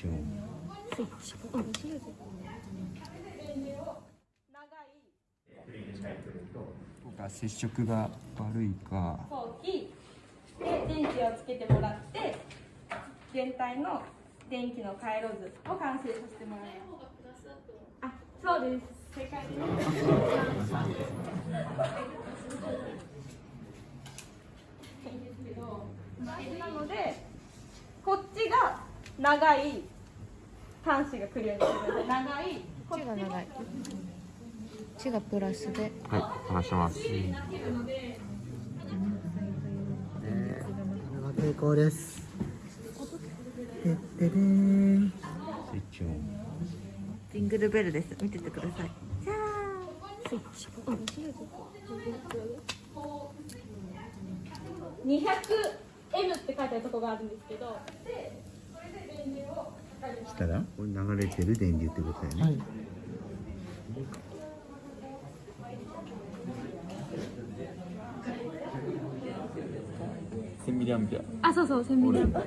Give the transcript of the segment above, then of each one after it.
チオンスイッチうん。接触が悪いか。で電気をつけてもらって全体の電気の回路図を完成させてもらいます。あそうです。正解。です。なのでこっちが長い端子が来るようにしてください長い。こっちが長い。こっちがプラスで。はい話します。成功です。てってれーん。スイッチオン。ジングルベルです。見ててください。じゃあスイッチうん違う違う 200M って書いてあるとこがあるんですけどでそれで電流を測りますしたらこれ流れてる電流ってことだよね、1000ミリアンペア。あそうそう1000ミリアンペア。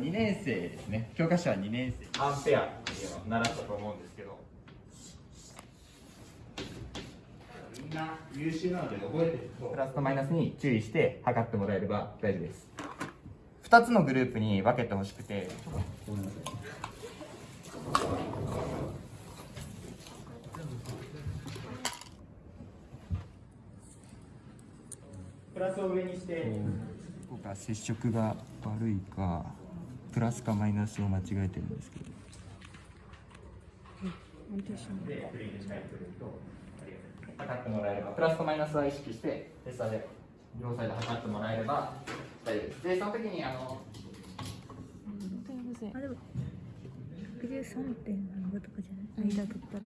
2年生ですね。教科書は2年生。アンペア。っていうのを習ったと思うんですけど。みんな優秀なので覚えてると。プラスとマイナスに注意して測ってもらえれば大丈夫です2つのグループに分けてほしくて。プラスを上にして。接触が悪いかプラスかマイナスを間違えてるんですけど。測ってもらえればプラスとマイナスは意識してテスターで両サイド測ってもらえれば大丈夫です。でその時にあのあでも113点何ぼとかじゃない？間取ったら。